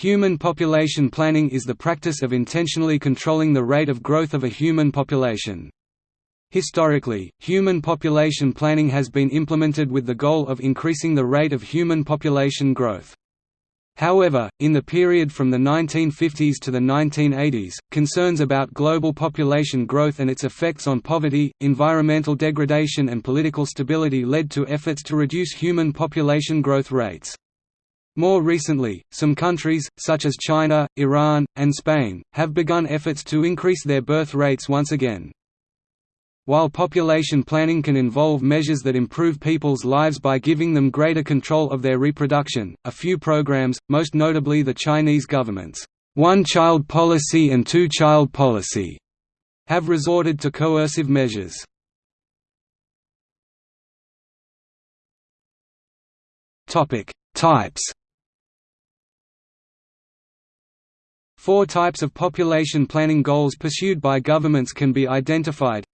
Human population planning is the practice of intentionally controlling the rate of growth of a human population. Historically, human population planning has been implemented with the goal of increasing the rate of human population growth. However, in the period from the 1950s to the 1980s, concerns about global population growth and its effects on poverty, environmental degradation and political stability led to efforts to reduce human population growth rates. More recently, some countries, such as China, Iran, and Spain, have begun efforts to increase their birth rates once again. While population planning can involve measures that improve people's lives by giving them greater control of their reproduction, a few programs, most notably the Chinese government's one-child policy and two-child policy, have resorted to coercive measures. Types Four types of population planning goals pursued by governments can be identified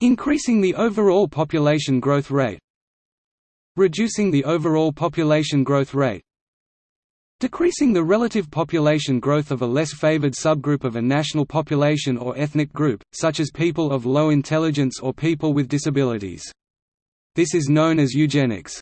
Increasing the overall population growth rate Reducing the overall population growth rate Decreasing the relative population growth of a less favored subgroup of a national population or ethnic group, such as people of low intelligence or people with disabilities. This is known as eugenics.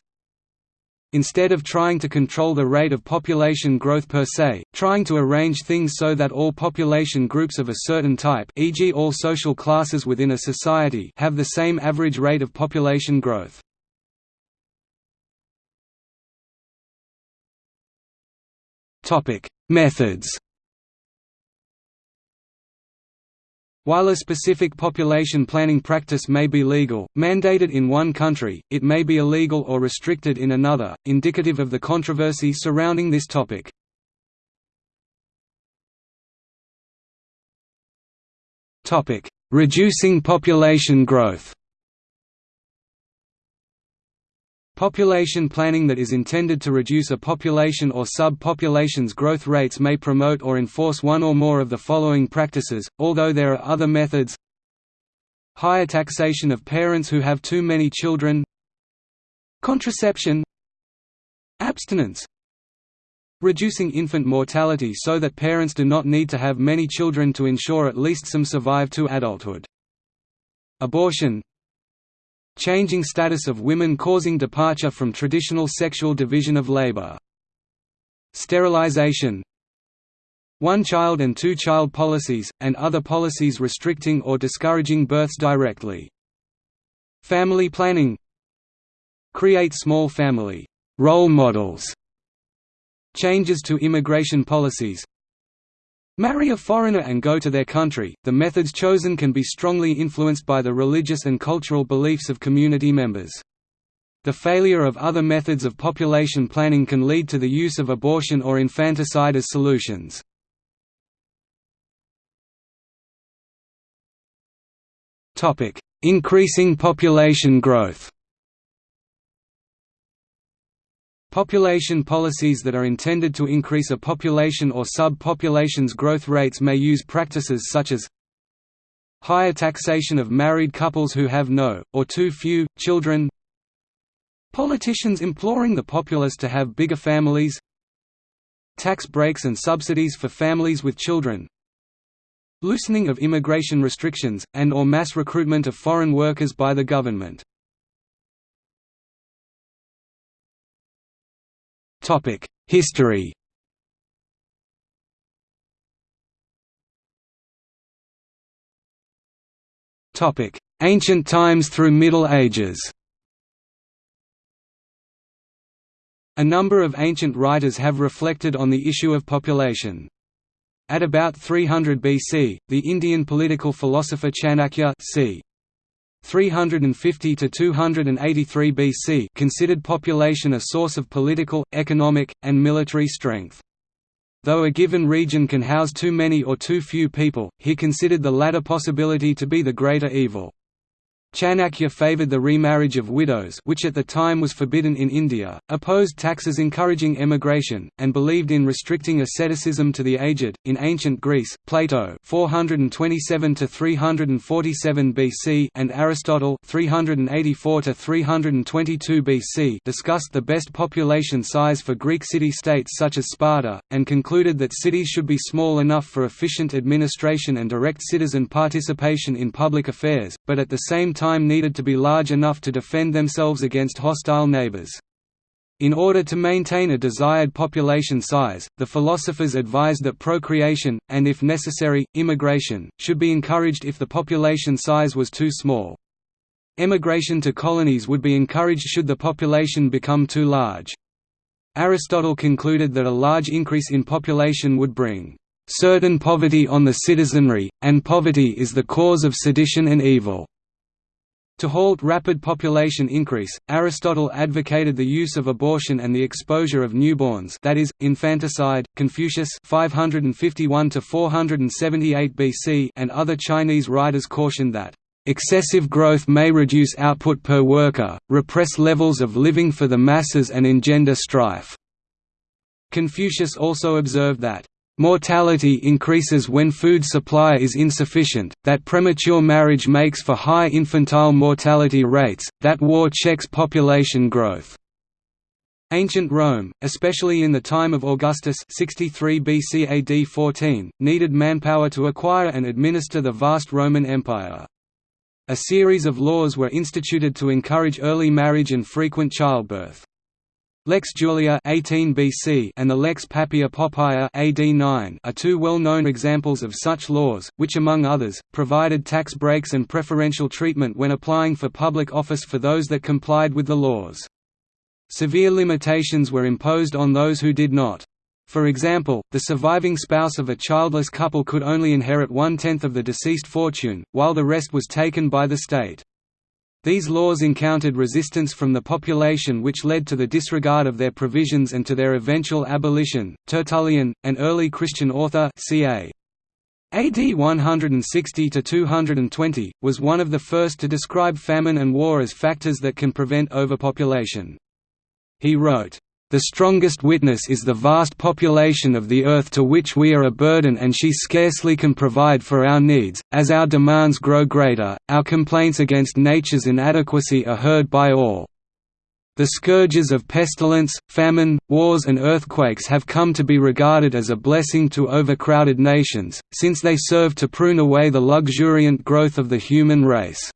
Instead of trying to control the rate of population growth per se, trying to arrange things so that all population groups of a certain type e.g. all social classes within a society have the same average rate of population growth. Methods While a specific population planning practice may be legal, mandated in one country, it may be illegal or restricted in another, indicative of the controversy surrounding this topic. Reducing population growth Population planning that is intended to reduce a population or sub-population's growth rates may promote or enforce one or more of the following practices, although there are other methods. Higher taxation of parents who have too many children. Contraception. Abstinence. Reducing infant mortality so that parents do not need to have many children to ensure at least some survive to adulthood. Abortion Changing status of women causing departure from traditional sexual division of labor. Sterilization One-child and two-child policies, and other policies restricting or discouraging births directly. Family planning Create small family role models Changes to immigration policies Marry a foreigner and go to their country. The methods chosen can be strongly influenced by the religious and cultural beliefs of community members. The failure of other methods of population planning can lead to the use of abortion or infanticide as solutions. Increasing population growth Population policies that are intended to increase a population or sub-population's growth rates may use practices such as higher taxation of married couples who have no, or too few, children politicians imploring the populace to have bigger families tax breaks and subsidies for families with children loosening of immigration restrictions, and or mass recruitment of foreign workers by the government History Topic: Ancient times through Middle Ages A number of ancient writers have reflected on the issue of population. At about 300 BC, the Indian political philosopher Chanakya c. 350 to 283 BC considered population a source of political, economic, and military strength. Though a given region can house too many or too few people, he considered the latter possibility to be the greater evil. Chanakya favoured the remarriage of widows which at the time was forbidden in India, opposed taxes encouraging emigration, and believed in restricting asceticism to the aged. In ancient Greece, Plato 427 347 BC and Aristotle 384 322 BC discussed the best population size for Greek city-states such as Sparta, and concluded that cities should be small enough for efficient administration and direct citizen participation in public affairs, but at the same time needed to be large enough to defend themselves against hostile neighbors. In order to maintain a desired population size, the philosophers advised that procreation, and if necessary, immigration, should be encouraged if the population size was too small. Emigration to colonies would be encouraged should the population become too large. Aristotle concluded that a large increase in population would bring certain poverty on the citizenry, and poverty is the cause of sedition and evil. To halt rapid population increase, Aristotle advocated the use of abortion and the exposure of newborns that is, infanticide. Confucius 551 BC and other Chinese writers cautioned that, "...excessive growth may reduce output per worker, repress levels of living for the masses and engender strife." Confucius also observed that, Mortality increases when food supply is insufficient, that premature marriage makes for high infantile mortality rates, that war checks population growth. Ancient Rome, especially in the time of Augustus 63 BC AD 14, needed manpower to acquire and administer the vast Roman Empire. A series of laws were instituted to encourage early marriage and frequent childbirth. Lex Julia 18 BC and the Lex Papia Poppaea AD 9 are two well-known examples of such laws, which among others, provided tax breaks and preferential treatment when applying for public office for those that complied with the laws. Severe limitations were imposed on those who did not. For example, the surviving spouse of a childless couple could only inherit one-tenth of the deceased fortune, while the rest was taken by the state. These laws encountered resistance from the population which led to the disregard of their provisions and to their eventual abolition. Tertullian, an early Christian author ca. AD 160–220, was one of the first to describe famine and war as factors that can prevent overpopulation. He wrote, the strongest witness is the vast population of the earth to which we are a burden and she scarcely can provide for our needs. As our demands grow greater, our complaints against nature's inadequacy are heard by all. The scourges of pestilence, famine, wars and earthquakes have come to be regarded as a blessing to overcrowded nations, since they serve to prune away the luxuriant growth of the human race.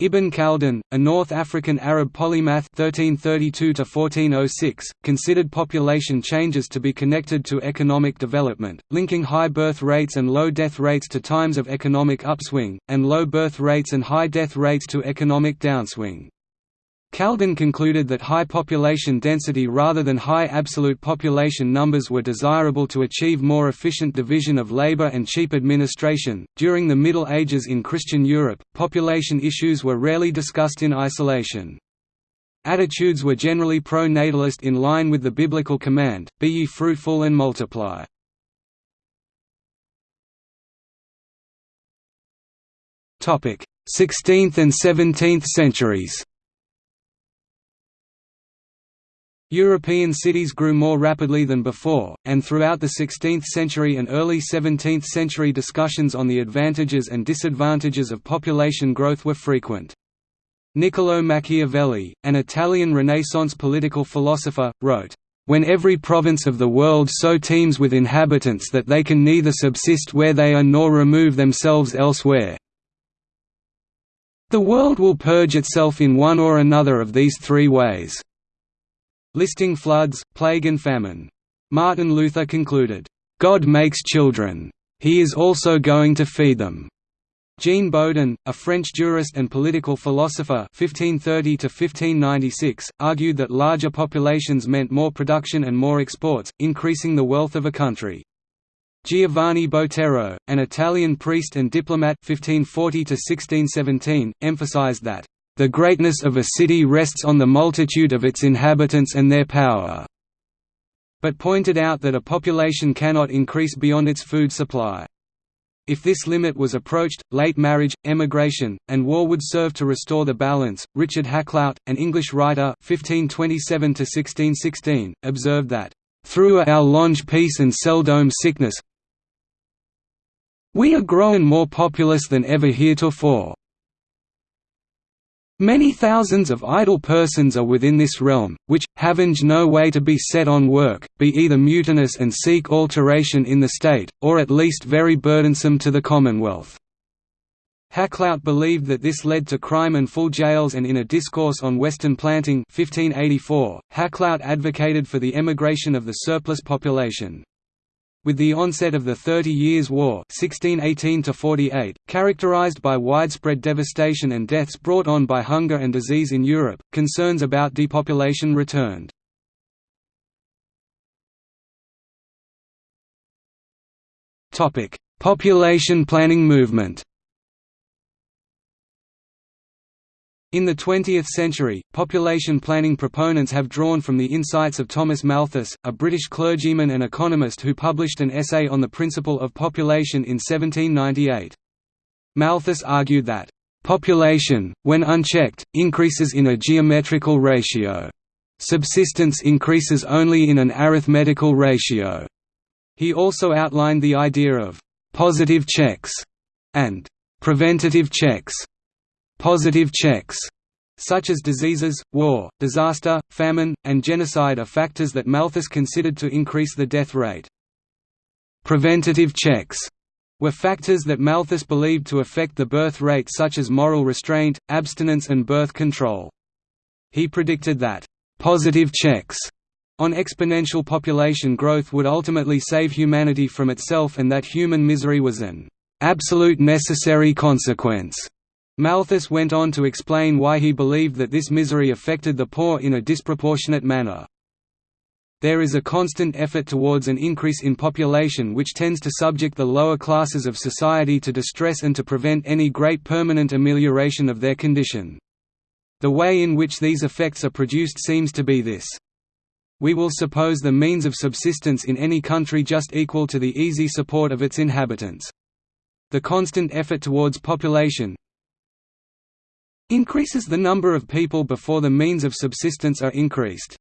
Ibn Khaldun, a North African Arab polymath 1332 considered population changes to be connected to economic development, linking high birth rates and low death rates to times of economic upswing, and low birth rates and high death rates to economic downswing. Khaldun concluded that high population density rather than high absolute population numbers were desirable to achieve more efficient division of labor and cheap administration. During the Middle Ages in Christian Europe, population issues were rarely discussed in isolation. Attitudes were generally pro-natalist in line with the biblical command, be ye fruitful and multiply. Topic: 16th and 17th centuries. European cities grew more rapidly than before, and throughout the 16th century and early 17th century discussions on the advantages and disadvantages of population growth were frequent. Niccolò Machiavelli, an Italian Renaissance political philosopher, wrote, "...when every province of the world so teems with inhabitants that they can neither subsist where they are nor remove themselves elsewhere, the world will purge itself in one or another of these three ways." Listing floods, plague and famine. Martin Luther concluded, "...God makes children. He is also going to feed them." Jean Bodin, a French jurist and political philosopher 1530 argued that larger populations meant more production and more exports, increasing the wealth of a country. Giovanni Botero, an Italian priest and diplomat 1540 emphasized that the greatness of a city rests on the multitude of its inhabitants and their power, but pointed out that a population cannot increase beyond its food supply. If this limit was approached, late marriage, emigration, and war would serve to restore the balance. Richard Hakluyt, an English writer (1527–1616), observed that, "Through our longe peace and seldom sickness, we are grown more populous than ever heretofore. Many thousands of idle persons are within this realm, which, having no way to be set on work, be either mutinous and seek alteration in the state, or at least very burdensome to the commonwealth." Hakluyt believed that this led to crime and full jails and in a discourse on Western planting 1584, Hakluyt advocated for the emigration of the surplus population. With the onset of the Thirty Years' War 1618 characterized by widespread devastation and deaths brought on by hunger and disease in Europe, concerns about depopulation returned. Population planning movement In the 20th century, population planning proponents have drawn from the insights of Thomas Malthus, a British clergyman and economist who published an essay on the principle of population in 1798. Malthus argued that, "...population, when unchecked, increases in a geometrical ratio. Subsistence increases only in an arithmetical ratio." He also outlined the idea of «positive checks» and «preventative checks» Positive checks such as diseases, war, disaster, famine, and genocide are factors that Malthus considered to increase the death rate. Preventative checks were factors that Malthus believed to affect the birth rate such as moral restraint, abstinence and birth control. He predicted that, "...positive checks," on exponential population growth would ultimately save humanity from itself and that human misery was an "...absolute necessary consequence." Malthus went on to explain why he believed that this misery affected the poor in a disproportionate manner. There is a constant effort towards an increase in population which tends to subject the lower classes of society to distress and to prevent any great permanent amelioration of their condition. The way in which these effects are produced seems to be this. We will suppose the means of subsistence in any country just equal to the easy support of its inhabitants. The constant effort towards population, increases the number of people before the means of subsistence are increased.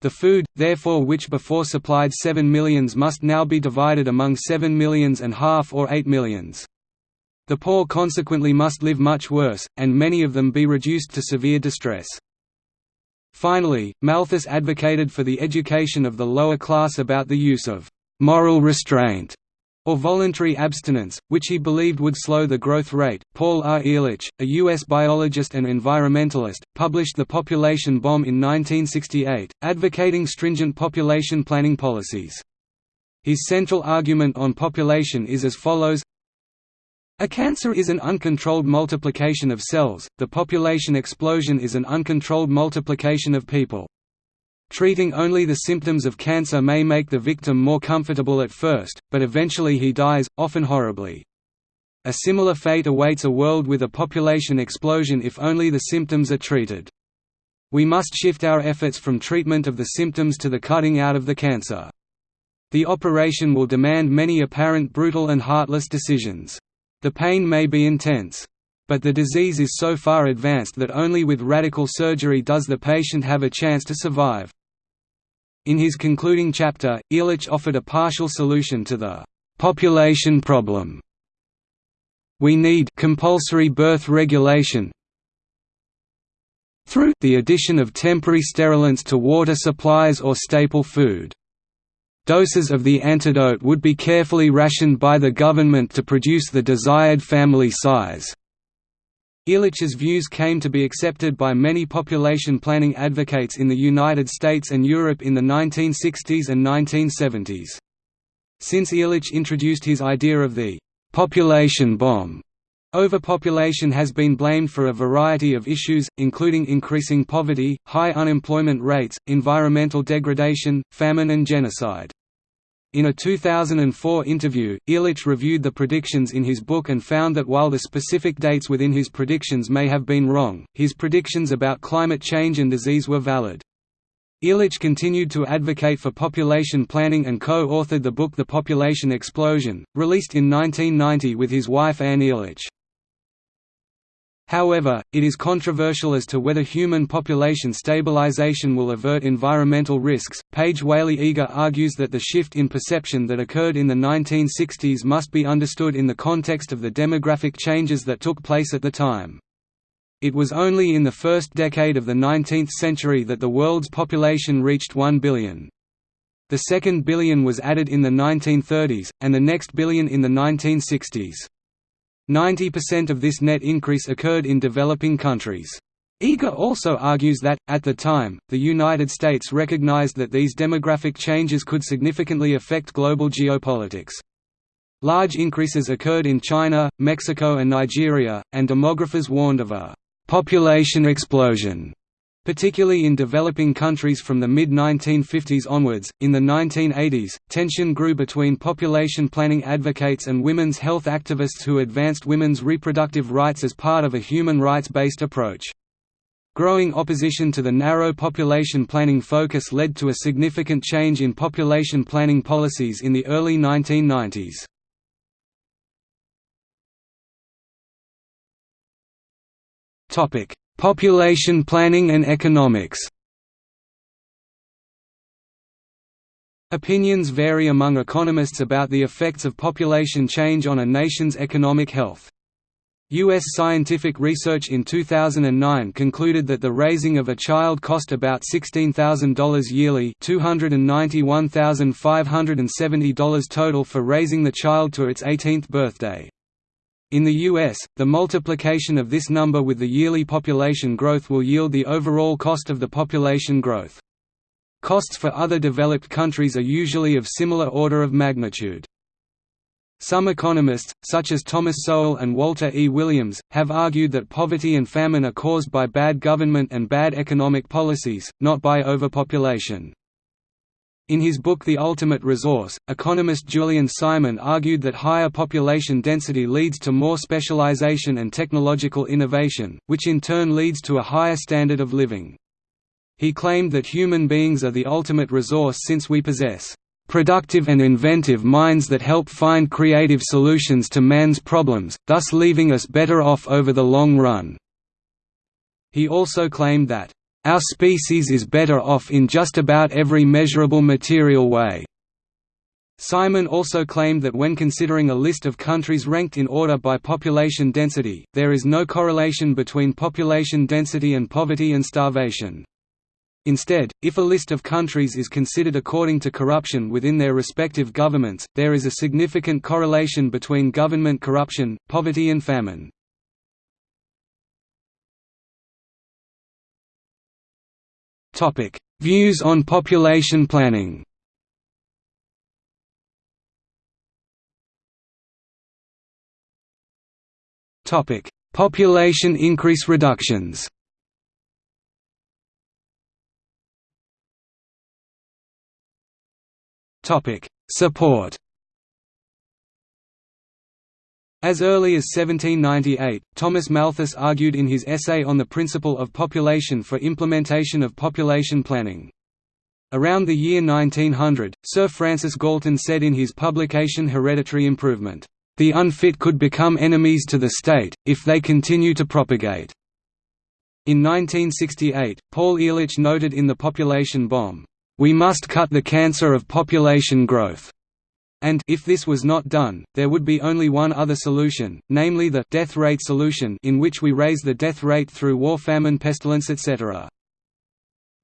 The food, therefore which before supplied 7 millions must now be divided among 7 millions and half or 8 millions. The poor consequently must live much worse, and many of them be reduced to severe distress. Finally, Malthus advocated for the education of the lower class about the use of «moral restraint» or voluntary abstinence, which he believed would slow the growth rate. Paul R. Ehrlich, a U.S. biologist and environmentalist, published The Population Bomb in 1968, advocating stringent population planning policies. His central argument on population is as follows a cancer is an uncontrolled multiplication of cells, the population explosion is an uncontrolled multiplication of people. Treating only the symptoms of cancer may make the victim more comfortable at first, but eventually he dies, often horribly. A similar fate awaits a world with a population explosion if only the symptoms are treated. We must shift our efforts from treatment of the symptoms to the cutting out of the cancer. The operation will demand many apparent brutal and heartless decisions. The pain may be intense. But the disease is so far advanced that only with radical surgery does the patient have a chance to survive. In his concluding chapter, Ehrlich offered a partial solution to the population problem. We need compulsory birth regulation through the addition of temporary sterilants to water supplies or staple food. Doses of the antidote would be carefully rationed by the government to produce the desired family size. Ehrlich's views came to be accepted by many population planning advocates in the United States and Europe in the 1960s and 1970s. Since Ehrlich introduced his idea of the «population bomb», Overpopulation has been blamed for a variety of issues, including increasing poverty, high unemployment rates, environmental degradation, famine and genocide. In a 2004 interview, Ehrlich reviewed the predictions in his book and found that while the specific dates within his predictions may have been wrong, his predictions about climate change and disease were valid. Ehrlich continued to advocate for population planning and co-authored the book The Population Explosion, released in 1990 with his wife Anne Ehrlich. However, it is controversial as to whether human population stabilization will avert environmental risks. Paige Whaley Eager argues that the shift in perception that occurred in the 1960s must be understood in the context of the demographic changes that took place at the time. It was only in the first decade of the 19th century that the world's population reached 1 billion. The second billion was added in the 1930s, and the next billion in the 1960s. 90% of this net increase occurred in developing countries. Eager also argues that, at the time, the United States recognized that these demographic changes could significantly affect global geopolitics. Large increases occurred in China, Mexico and Nigeria, and demographers warned of a «population explosion» particularly in developing countries from the mid-1950s onwards. In the 1980s, tension grew between population planning advocates and women's health activists who advanced women's reproductive rights as part of a human rights-based approach. Growing opposition to the narrow population planning focus led to a significant change in population planning policies in the early 1990s. Topic: Population planning and economics Opinions vary among economists about the effects of population change on a nation's economic health. U.S. scientific research in 2009 concluded that the raising of a child cost about $16,000 yearly $291,570 total for raising the child to its 18th birthday. In the US, the multiplication of this number with the yearly population growth will yield the overall cost of the population growth. Costs for other developed countries are usually of similar order of magnitude. Some economists, such as Thomas Sowell and Walter E. Williams, have argued that poverty and famine are caused by bad government and bad economic policies, not by overpopulation. In his book The Ultimate Resource, economist Julian Simon argued that higher population density leads to more specialization and technological innovation, which in turn leads to a higher standard of living. He claimed that human beings are the ultimate resource since we possess productive and inventive minds that help find creative solutions to man's problems, thus leaving us better off over the long run." He also claimed that, our species is better off in just about every measurable material way. Simon also claimed that when considering a list of countries ranked in order by population density, there is no correlation between population density and poverty and starvation. Instead, if a list of countries is considered according to corruption within their respective governments, there is a significant correlation between government corruption, poverty and famine. Views on population planning. Topic: Population increase reductions. Topic: Support. As early as 1798, Thomas Malthus argued in his essay on the principle of population for implementation of population planning. Around the year 1900, Sir Francis Galton said in his publication Hereditary Improvement, "...the unfit could become enemies to the state, if they continue to propagate." In 1968, Paul Ehrlich noted in The Population Bomb, "...we must cut the cancer of population growth." And if this was not done, there would be only one other solution, namely the death rate solution in which we raise the death rate through war famine pestilence etc.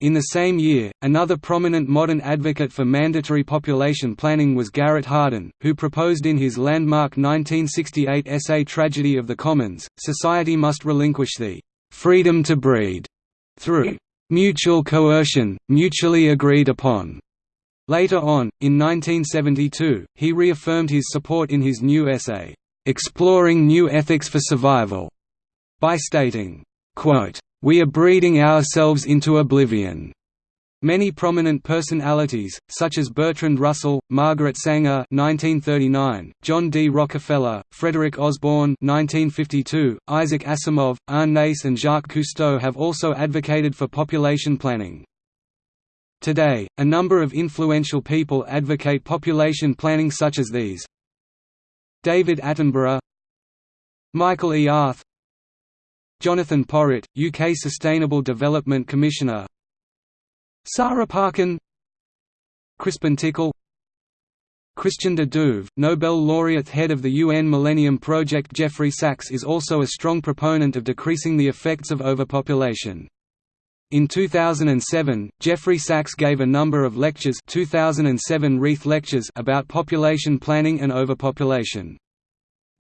In the same year, another prominent modern advocate for mandatory population planning was Garrett Hardin, who proposed in his landmark 1968 essay Tragedy of the Commons, society must relinquish the «freedom to breed» through «mutual coercion, mutually agreed upon» Later on, in 1972, he reaffirmed his support in his new essay, "'Exploring New Ethics for Survival' by stating, "'We are breeding ourselves into oblivion." Many prominent personalities, such as Bertrand Russell, Margaret Sanger (1939), John D. Rockefeller, Frederick Osborn (1952), Isaac Asimov, Arne Naess, and Jacques Cousteau, have also advocated for population planning. Today, a number of influential people advocate population planning such as these David Attenborough Michael E. Arth Jonathan Porritt, UK Sustainable Development Commissioner Sarah Parkin Crispin Tickell Christian de Duve, Nobel laureate head of the UN Millennium Project Jeffrey Sachs is also a strong proponent of decreasing the effects of overpopulation. In 2007, Jeffrey Sachs gave a number of lectures 2007 Reith lectures about population planning and overpopulation.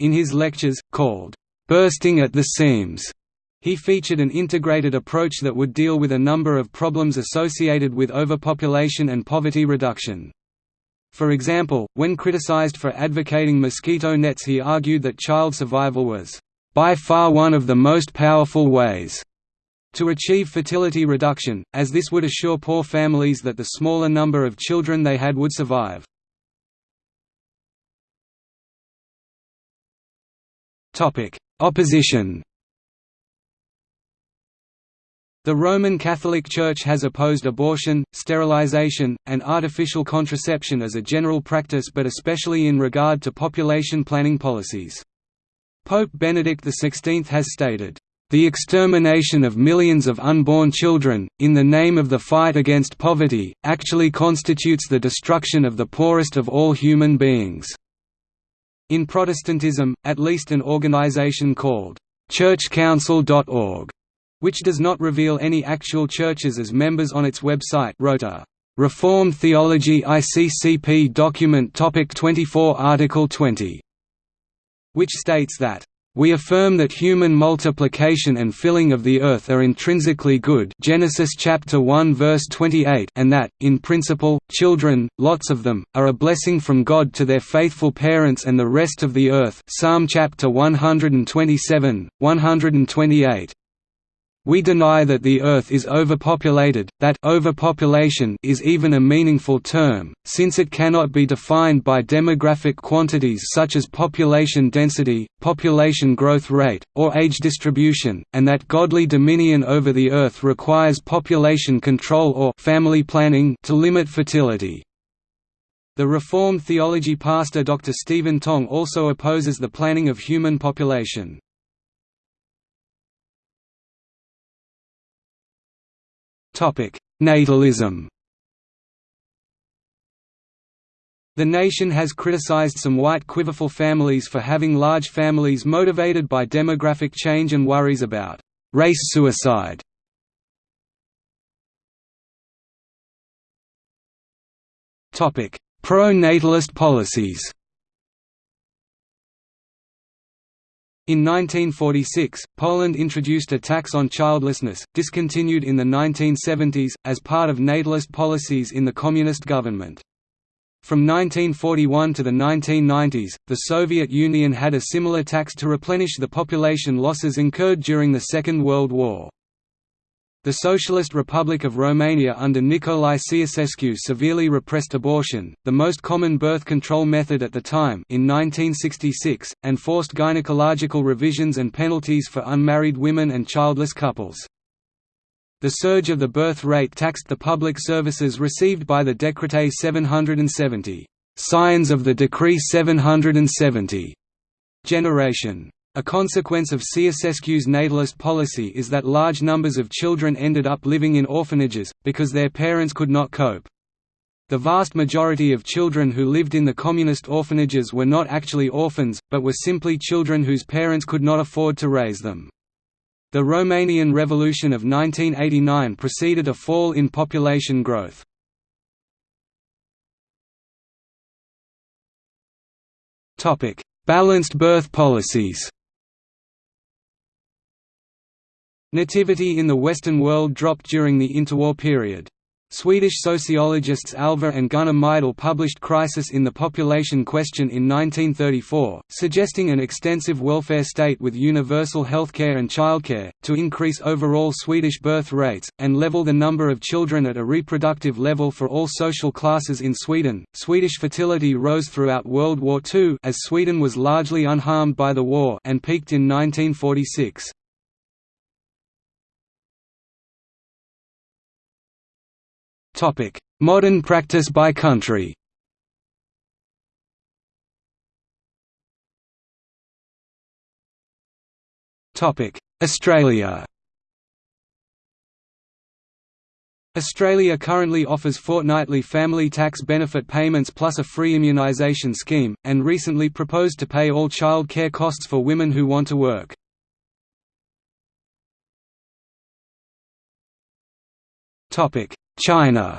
In his lectures, called, "'Bursting at the Seams' He featured an integrated approach that would deal with a number of problems associated with overpopulation and poverty reduction. For example, when criticized for advocating mosquito nets he argued that child survival was, "...by far one of the most powerful ways." To achieve fertility reduction, as this would assure poor families that the smaller number of children they had would survive. Opposition The Roman Catholic Church has opposed abortion, sterilization, and artificial contraception as a general practice but especially in regard to population planning policies. Pope Benedict XVI has stated, "...the extermination of millions of unborn children, in the name of the fight against poverty, actually constitutes the destruction of the poorest of all human beings." In Protestantism, at least an organization called, churchcouncil.org which does not reveal any actual churches as members on its website wrote a Reformed Theology ICCP document Topic 24 Article 20, which states that we affirm that human multiplication and filling of the earth are intrinsically good Genesis chapter 1 verse 28 and that, in principle, children, lots of them, are a blessing from God to their faithful parents and the rest of the earth Psalm chapter 127, 128. We deny that the Earth is overpopulated, that overpopulation is even a meaningful term, since it cannot be defined by demographic quantities such as population density, population growth rate, or age distribution, and that godly dominion over the Earth requires population control or family planning to limit fertility. The Reformed theology pastor Dr. Stephen Tong also opposes the planning of human population. Natalism. The nation has criticized some white quiverful families for having large families motivated by demographic change and worries about race suicide. Pro-natalist policies In 1946, Poland introduced a tax on childlessness, discontinued in the 1970s, as part of natalist policies in the Communist government. From 1941 to the 1990s, the Soviet Union had a similar tax to replenish the population losses incurred during the Second World War. The Socialist Republic of Romania under Nicolae Ceausescu severely repressed abortion, the most common birth control method at the time in 1966, and forced gynecological revisions and penalties for unmarried women and childless couples. The surge of the birth rate taxed the public services received by the decreței 770 signs of the Decree 770 generation. A consequence of Ceausescu's natalist policy is that large numbers of children ended up living in orphanages, because their parents could not cope. The vast majority of children who lived in the communist orphanages were not actually orphans, but were simply children whose parents could not afford to raise them. The Romanian Revolution of 1989 preceded a fall in population growth. Balanced birth policies Nativity in the Western world dropped during the interwar period. Swedish sociologists Alva and Gunnar Myrdal published Crisis in the Population Question in 1934, suggesting an extensive welfare state with universal healthcare and childcare, to increase overall Swedish birth rates, and level the number of children at a reproductive level for all social classes in Sweden. Swedish fertility rose throughout World War II as Sweden was largely unharmed by the war and peaked in 1946. Modern practice by country. Topic: Australia. Australia currently offers fortnightly family tax benefit payments plus a free immunisation scheme, and recently proposed to pay all child care costs for women who want to work. China.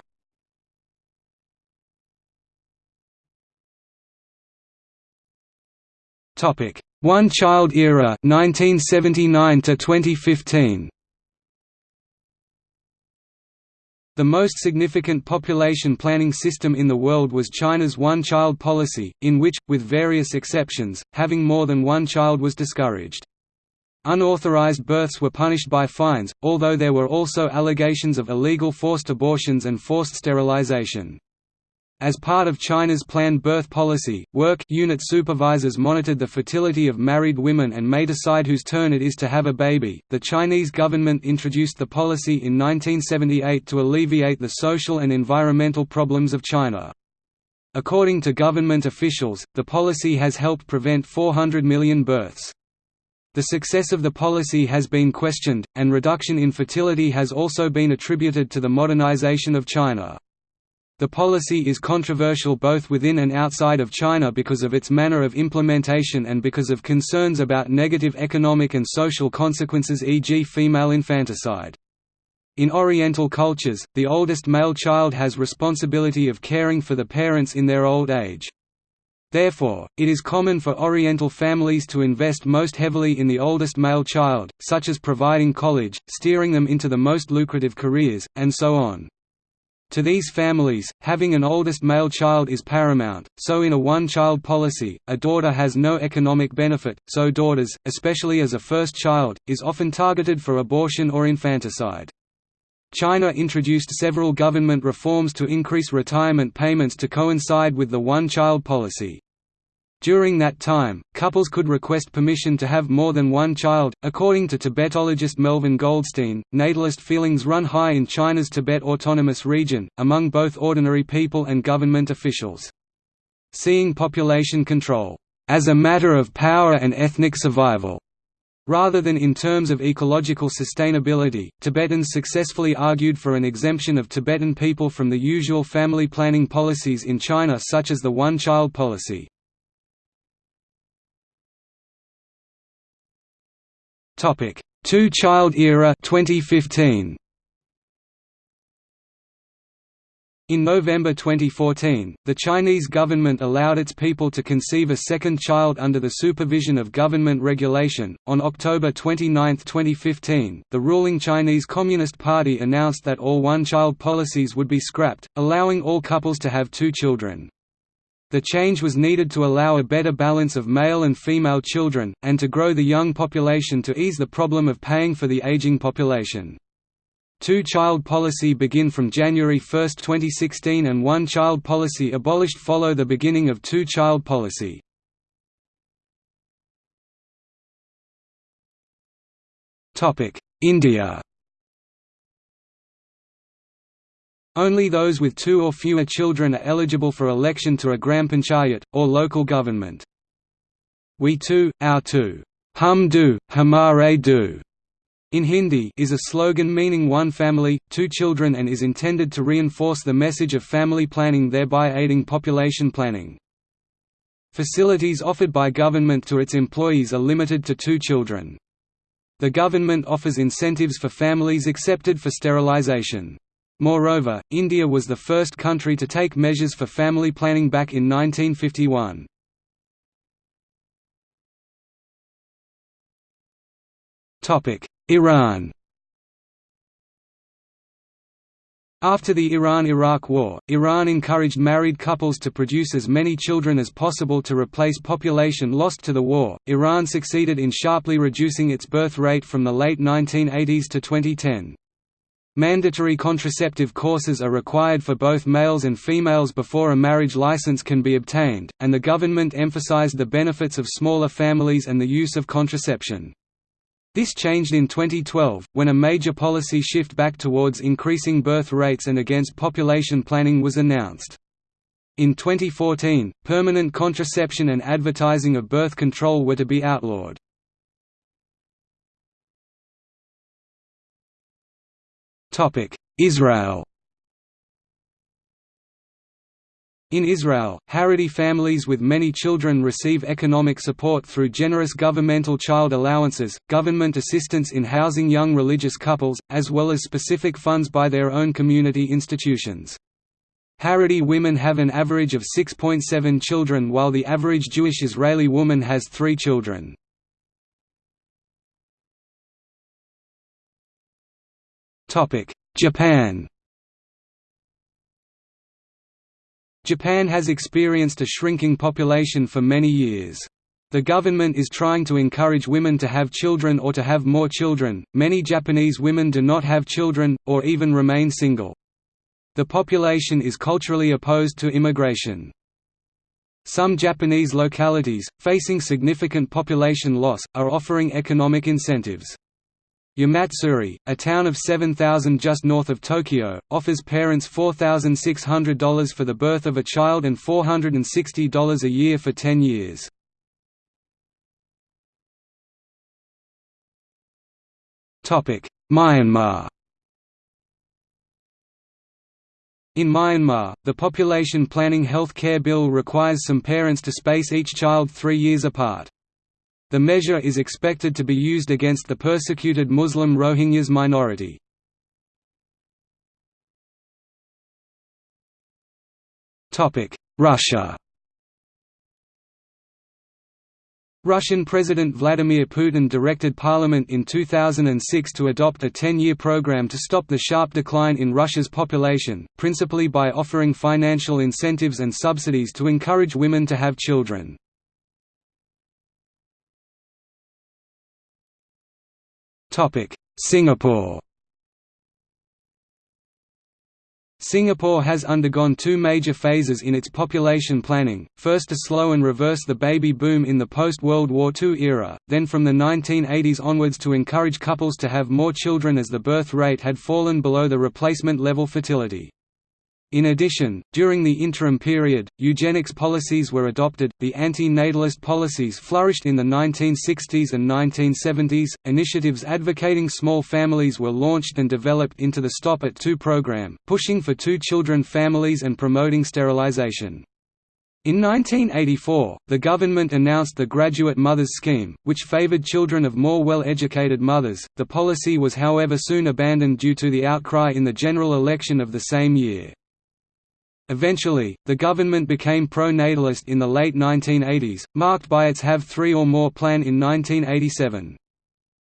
Topic: One Child Era 1979 to 2015 The most significant population planning system in the world was China's one-child policy, in which, with various exceptions, having more than one child was discouraged. Unauthorized births were punished by fines, although there were also allegations of illegal forced abortions and forced sterilization. As part of China's planned birth policy, work unit supervisors monitored the fertility of married women and may decide whose turn it is to have a baby. The Chinese government introduced the policy in 1978 to alleviate the social and environmental problems of China. According to government officials, the policy has helped prevent 400 million births. The success of the policy has been questioned, and reduction in fertility has also been attributed to the modernization of China. The policy is controversial both within and outside of China because of its manner of implementation and because of concerns about negative economic and social consequences e.g. female infanticide. In Oriental cultures, the oldest male child has responsibility of caring for the parents in their old age. Therefore, it is common for Oriental families to invest most heavily in the oldest male child, such as providing college, steering them into the most lucrative careers, and so on. To these families, having an oldest male child is paramount, so in a one-child policy, a daughter has no economic benefit, so daughters, especially as a first child, is often targeted for abortion or infanticide. China introduced several government reforms to increase retirement payments to coincide with the one-child policy. During that time, couples could request permission to have more than one child. According to Tibetologist Melvin Goldstein, natalist feelings run high in China's Tibet Autonomous Region, among both ordinary people and government officials. Seeing population control as a matter of power and ethnic survival, Rather than in terms of ecological sustainability, Tibetans successfully argued for an exemption of Tibetan people from the usual family planning policies in China such as the one-child policy. Topic: Two-child era 2015. In November 2014, the Chinese government allowed its people to conceive a second child under the supervision of government regulation. On October 29, 2015, the ruling Chinese Communist Party announced that all one child policies would be scrapped, allowing all couples to have two children. The change was needed to allow a better balance of male and female children, and to grow the young population to ease the problem of paying for the aging population. Two-child policy begin from January 1, 2016 and one-child policy abolished follow the beginning of two-child policy. India Only those with two or fewer children are eligible for election to a gram panchayat, or local government. We two, our two, hum do, hamare do, in Hindi is a slogan meaning one family, two children and is intended to reinforce the message of family planning thereby aiding population planning. Facilities offered by government to its employees are limited to two children. The government offers incentives for families accepted for sterilization. Moreover, India was the first country to take measures for family planning back in 1951. Iran After the Iran–Iraq War, Iran encouraged married couples to produce as many children as possible to replace population lost to the war. Iran succeeded in sharply reducing its birth rate from the late 1980s to 2010. Mandatory contraceptive courses are required for both males and females before a marriage license can be obtained, and the government emphasized the benefits of smaller families and the use of contraception. This changed in 2012, when a major policy shift back towards increasing birth rates and against population planning was announced. In 2014, permanent contraception and advertising of birth control were to be outlawed. Israel In Israel, Haredi families with many children receive economic support through generous governmental child allowances, government assistance in housing young religious couples, as well as specific funds by their own community institutions. Haredi women have an average of 6.7 children while the average Jewish Israeli woman has three children. Japan Japan has experienced a shrinking population for many years. The government is trying to encourage women to have children or to have more children. Many Japanese women do not have children, or even remain single. The population is culturally opposed to immigration. Some Japanese localities, facing significant population loss, are offering economic incentives. Yamatsuri, a town of 7,000 just north of Tokyo, offers parents $4,600 for the birth of a child and $460 a year for 10 years. Myanmar In Myanmar, the Population Planning Health Care Bill requires some parents to space each child three years apart. The measure is expected to be used against the persecuted Muslim Rohingyas minority. Russia Russian President Vladimir Putin directed parliament in 2006 to adopt a 10-year program to stop the sharp decline in Russia's population, principally by offering financial incentives and subsidies to encourage women to have children. Singapore Singapore has undergone two major phases in its population planning, first to slow and reverse the baby boom in the post-World War II era, then from the 1980s onwards to encourage couples to have more children as the birth rate had fallen below the replacement level fertility. In addition, during the interim period, eugenics policies were adopted, the anti-natalist policies flourished in the 1960s and 1970s, initiatives advocating small families were launched and developed into the Stop at Two program, pushing for two-children families and promoting sterilization. In 1984, the government announced the Graduate Mothers Scheme, which favored children of more well-educated mothers. The policy was however soon abandoned due to the outcry in the general election of the same year. Eventually, the government became pro-natalist in the late 1980s, marked by its Have Three or More plan in 1987.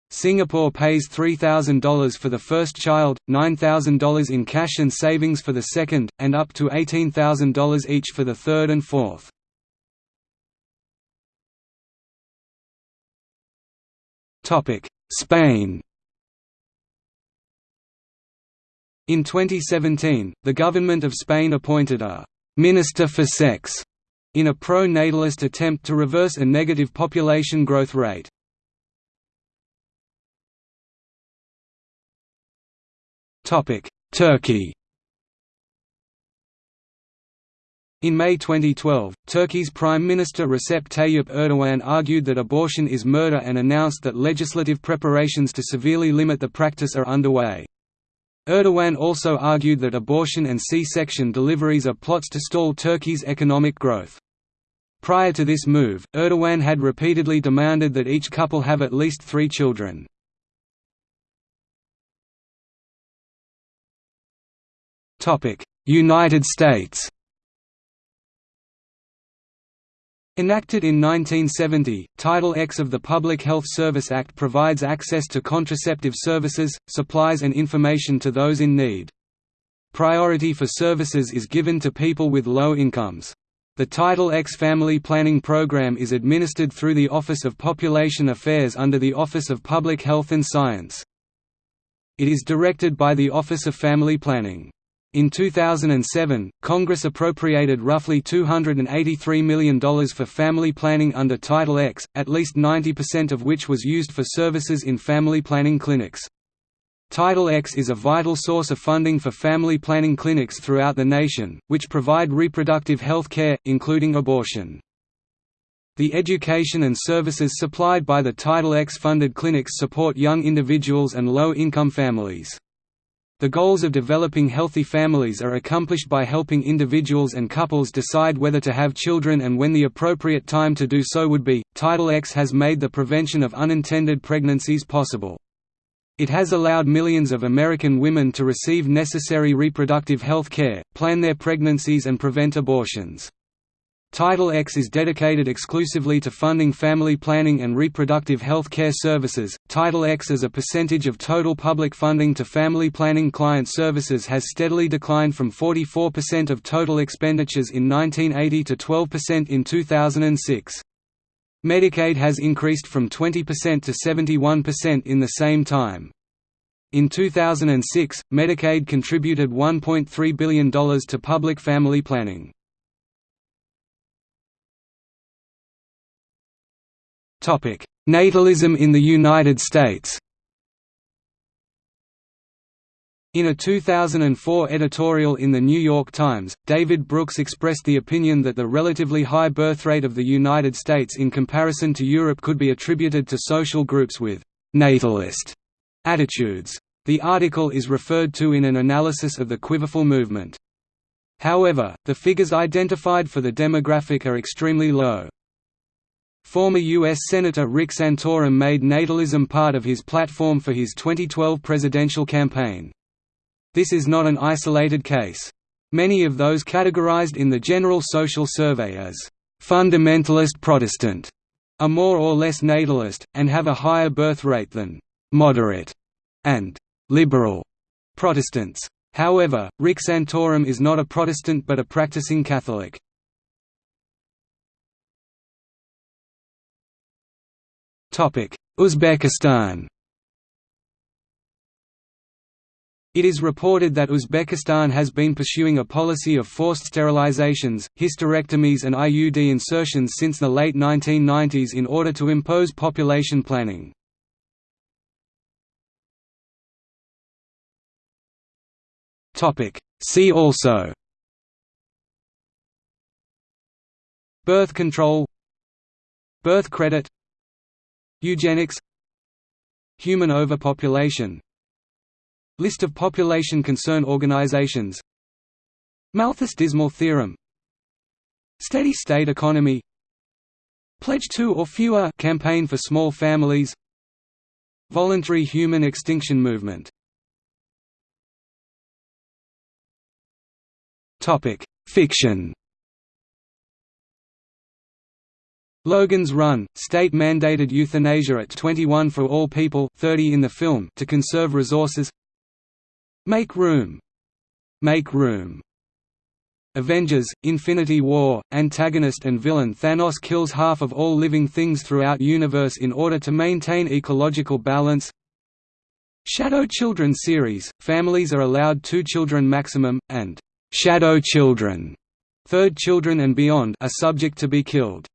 Singapore pays $3,000 for the first child, $9,000 in cash and savings for the second, and up to $18,000 each for the third and fourth. Spain In 2017, the government of Spain appointed a «Minister for Sex» in a pro-natalist attempt to reverse a negative population growth rate. Turkey In May 2012, Turkey's Prime Minister Recep Tayyip Erdogan argued that abortion is murder and announced that legislative preparations to severely limit the practice are underway. Erdogan also argued that abortion and C-section deliveries are plots to stall Turkey's economic growth. Prior to this move, Erdogan had repeatedly demanded that each couple have at least three children. United States Enacted in 1970, Title X of the Public Health Service Act provides access to contraceptive services, supplies and information to those in need. Priority for services is given to people with low incomes. The Title X Family Planning Program is administered through the Office of Population Affairs under the Office of Public Health and Science. It is directed by the Office of Family Planning. In 2007, Congress appropriated roughly $283 million for family planning under Title X, at least 90% of which was used for services in family planning clinics. Title X is a vital source of funding for family planning clinics throughout the nation, which provide reproductive health care, including abortion. The education and services supplied by the Title X-funded clinics support young individuals and low-income families. The goals of developing healthy families are accomplished by helping individuals and couples decide whether to have children and when the appropriate time to do so would be. Title X has made the prevention of unintended pregnancies possible. It has allowed millions of American women to receive necessary reproductive health care, plan their pregnancies and prevent abortions. Title X is dedicated exclusively to funding family planning and reproductive health care services. Title X as a percentage of total public funding to family planning client services has steadily declined from 44% of total expenditures in 1980 to 12% in 2006. Medicaid has increased from 20% to 71% in the same time. In 2006, Medicaid contributed $1.3 billion to public family planning. Natalism in the United States In a 2004 editorial in The New York Times, David Brooks expressed the opinion that the relatively high birth rate of the United States in comparison to Europe could be attributed to social groups with «natalist» attitudes. The article is referred to in an analysis of the Quiverful movement. However, the figures identified for the demographic are extremely low. Former U.S. Senator Rick Santorum made natalism part of his platform for his 2012 presidential campaign. This is not an isolated case. Many of those categorized in the General Social Survey as fundamentalist Protestant are more or less natalist, and have a higher birth rate than moderate and liberal Protestants. However, Rick Santorum is not a Protestant but a practicing Catholic. Uzbekistan It is reported that Uzbekistan has been pursuing a policy of forced sterilizations, hysterectomies and IUD insertions since the late 1990s in order to impose population planning. See also Birth control Birth credit Eugenics. Human overpopulation. List of population concern organizations. Malthus-Dismal theorem. Steady-state economy. Pledge two or fewer campaign for small families. Voluntary human extinction movement. Fiction Logan's Run, state-mandated euthanasia at 21 for all people 30 in the film to conserve resources Make Room. Make Room. Avengers, Infinity War, antagonist and villain Thanos kills half of all living things throughout universe in order to maintain ecological balance Shadow Children series, families are allowed two children maximum, and «shadow children» third children and beyond are subject to be killed.